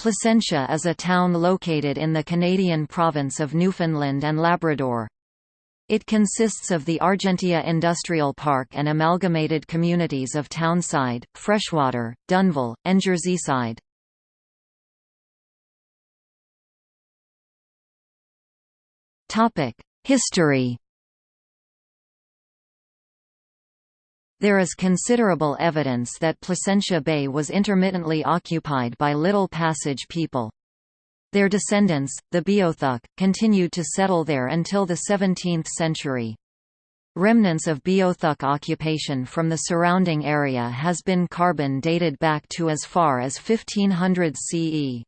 Placentia is a town located in the Canadian province of Newfoundland and Labrador. It consists of the Argentia Industrial Park and amalgamated communities of Townside, Freshwater, Dunville, and Jerseyside. History There is considerable evidence that Placentia Bay was intermittently occupied by Little Passage people. Their descendants, the Beothuk, continued to settle there until the 17th century. Remnants of Beothuk occupation from the surrounding area has been carbon dated back to as far as 1500 CE.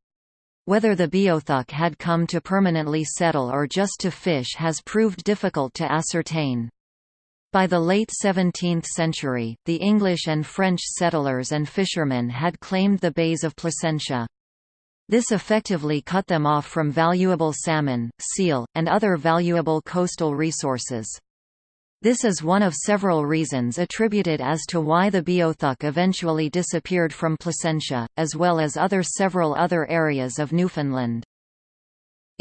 Whether the Beothuk had come to permanently settle or just to fish has proved difficult to ascertain. By the late 17th century, the English and French settlers and fishermen had claimed the bays of Placentia. This effectively cut them off from valuable salmon, seal, and other valuable coastal resources. This is one of several reasons attributed as to why the Beothuk eventually disappeared from Placentia, as well as other several other areas of Newfoundland.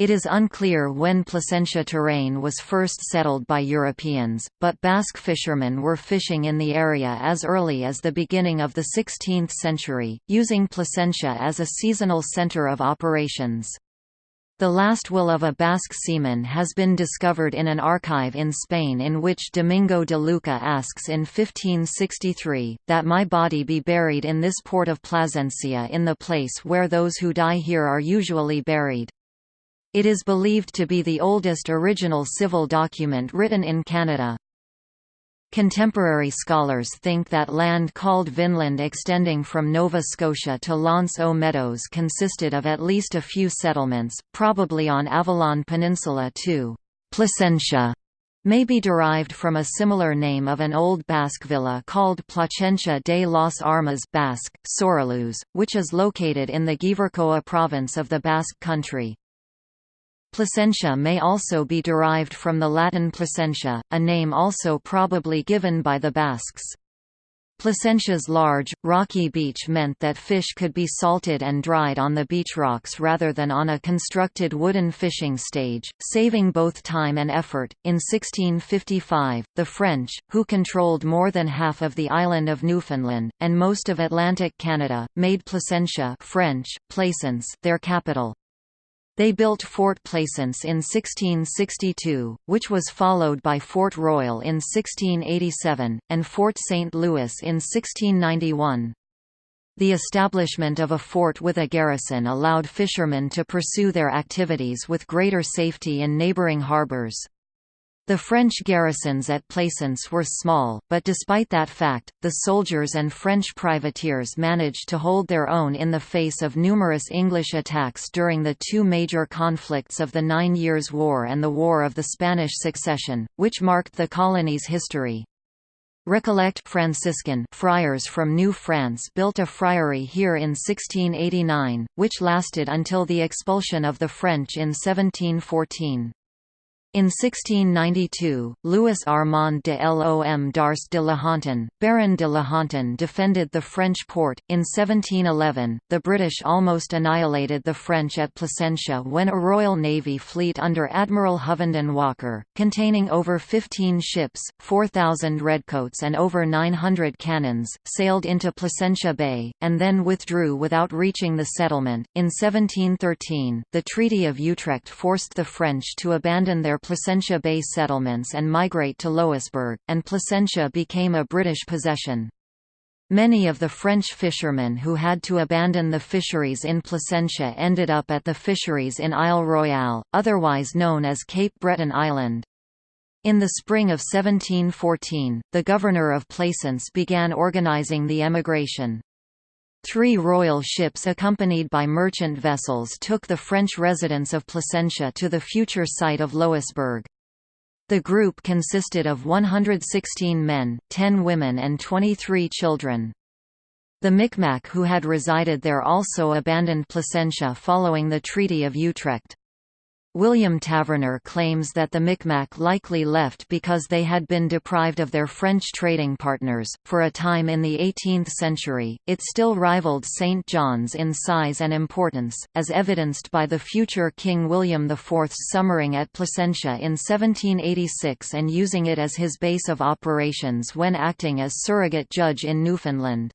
It is unclear when Placentia terrain was first settled by Europeans, but Basque fishermen were fishing in the area as early as the beginning of the 16th century, using Placentia as a seasonal center of operations. The last will of a Basque seaman has been discovered in an archive in Spain in which Domingo de Luca asks in 1563, that my body be buried in this port of Plasencia in the place where those who die here are usually buried. It is believed to be the oldest original civil document written in Canada. Contemporary scholars think that land called Vinland extending from Nova Scotia to L'Anse aux Meadows consisted of at least a few settlements, probably on Avalon Peninsula too. Placentia may be derived from a similar name of an old Basque villa called Plasencia de las Armas Basque, Soraluze, which is located in the Gipuzkoa province of the Basque Country. Placentia may also be derived from the Latin Placentia, a name also probably given by the Basques. Placentia's large, rocky beach meant that fish could be salted and dried on the beach rocks rather than on a constructed wooden fishing stage, saving both time and effort. In 1655, the French, who controlled more than half of the island of Newfoundland, and most of Atlantic Canada, made Placentia French, Plaisance their capital. They built Fort Plaisance in 1662, which was followed by Fort Royal in 1687, and Fort St. Louis in 1691. The establishment of a fort with a garrison allowed fishermen to pursue their activities with greater safety in neighboring harbors. The French garrisons at Plaisance were small, but despite that fact, the soldiers and French privateers managed to hold their own in the face of numerous English attacks during the two major conflicts of the Nine Years' War and the War of the Spanish Succession, which marked the colony's history. Recollect Franciscan friars from New France built a friary here in 1689, which lasted until the expulsion of the French in 1714. In 1692, Louis Armand de Lom d'Arce de la Hontan, Baron de la Hontan defended the French port. In 1711, the British almost annihilated the French at Placentia when a Royal Navy fleet under Admiral Hovenden Walker, containing over 15 ships, 4,000 redcoats and over 900 cannons, sailed into Placentia Bay, and then withdrew without reaching the settlement. In 1713, the Treaty of Utrecht forced the French to abandon their Placentia Bay settlements and migrate to Louisbourg, and Placentia became a British possession. Many of the French fishermen who had to abandon the fisheries in Placentia ended up at the fisheries in Isle Royale, otherwise known as Cape Breton Island. In the spring of 1714, the governor of Plaisance began organizing the emigration. Three royal ships accompanied by merchant vessels took the French residents of Placentia to the future site of Louisbourg. The group consisted of 116 men, 10 women and 23 children. The Micmac who had resided there also abandoned Placentia following the Treaty of Utrecht. William Taverner claims that the Micmac likely left because they had been deprived of their French trading partners. For a time in the 18th century, it still rivaled St. John's in size and importance, as evidenced by the future King William IV's summering at Placentia in 1786 and using it as his base of operations when acting as surrogate judge in Newfoundland.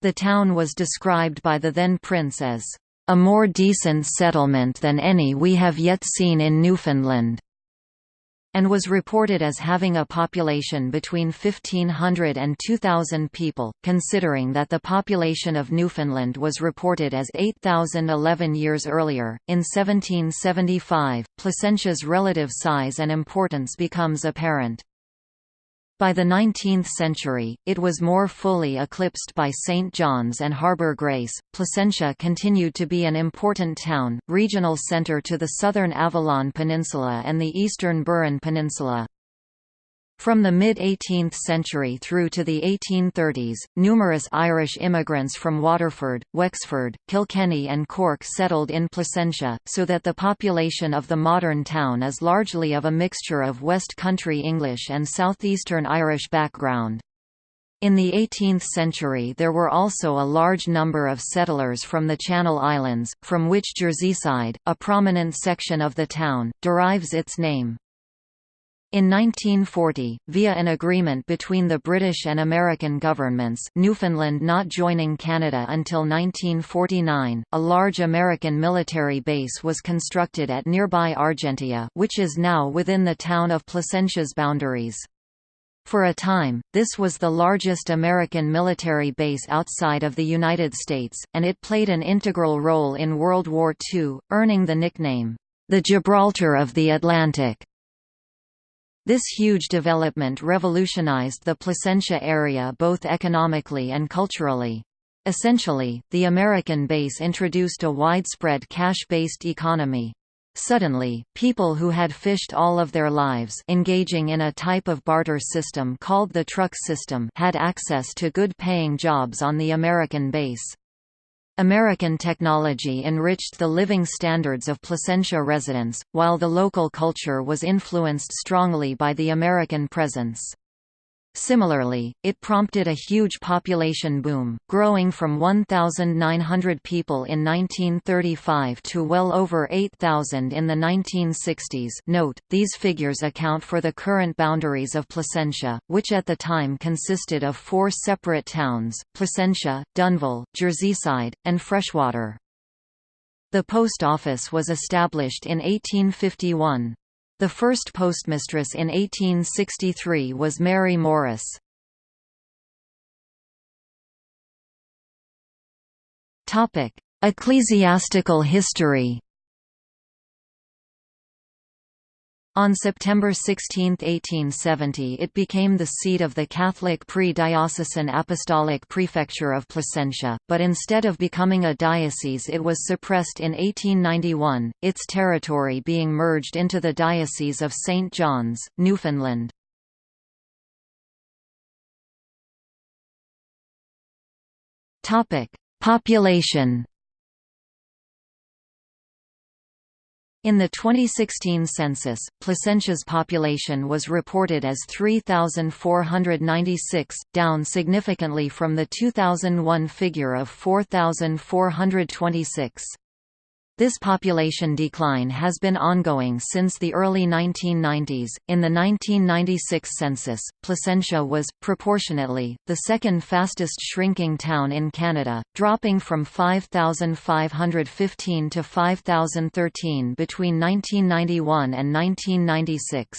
The town was described by the then prince as a more decent settlement than any we have yet seen in Newfoundland and was reported as having a population between 1,500 and 2,000 people, considering that the population of Newfoundland was reported as 8,011 years earlier. In 1775, Placentia's relative size and importance becomes apparent. By the 19th century, it was more fully eclipsed by St. John's and Harbour Grace. Placentia continued to be an important town, regional centre to the southern Avalon Peninsula and the eastern Burin Peninsula. From the mid-18th century through to the 1830s, numerous Irish immigrants from Waterford, Wexford, Kilkenny and Cork settled in Placentia, so that the population of the modern town is largely of a mixture of West Country English and southeastern Irish background. In the 18th century there were also a large number of settlers from the Channel Islands, from which Jerseyside, a prominent section of the town, derives its name. In 1940, via an agreement between the British and American governments Newfoundland not joining Canada until 1949, a large American military base was constructed at nearby Argentia which is now within the town of Placentia's boundaries. For a time, this was the largest American military base outside of the United States, and it played an integral role in World War II, earning the nickname, the Gibraltar of the Atlantic. This huge development revolutionized the Placentia area both economically and culturally. Essentially, the American base introduced a widespread cash-based economy. Suddenly, people who had fished all of their lives engaging in a type of barter system called the truck system had access to good-paying jobs on the American base. American technology enriched the living standards of Placentia residents, while the local culture was influenced strongly by the American presence. Similarly, it prompted a huge population boom, growing from 1,900 people in 1935 to well over 8,000 in the 1960s note, these figures account for the current boundaries of Placentia, which at the time consisted of four separate towns, Placentia, Dunville, Jerseyside, and Freshwater. The post office was established in 1851. The first postmistress in 1863 was Mary Morris. Ecclesiastical history On September 16, 1870 it became the seat of the Catholic pre-diocesan apostolic prefecture of Placentia, but instead of becoming a diocese it was suppressed in 1891, its territory being merged into the Diocese of St. John's, Newfoundland. Population In the 2016 census, Placentia's population was reported as 3,496, down significantly from the 2001 figure of 4,426. This population decline has been ongoing since the early 1990s. In the 1996 census, Placentia was, proportionately, the second fastest shrinking town in Canada, dropping from 5,515 to 5,013 between 1991 and 1996.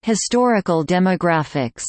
Historical demographics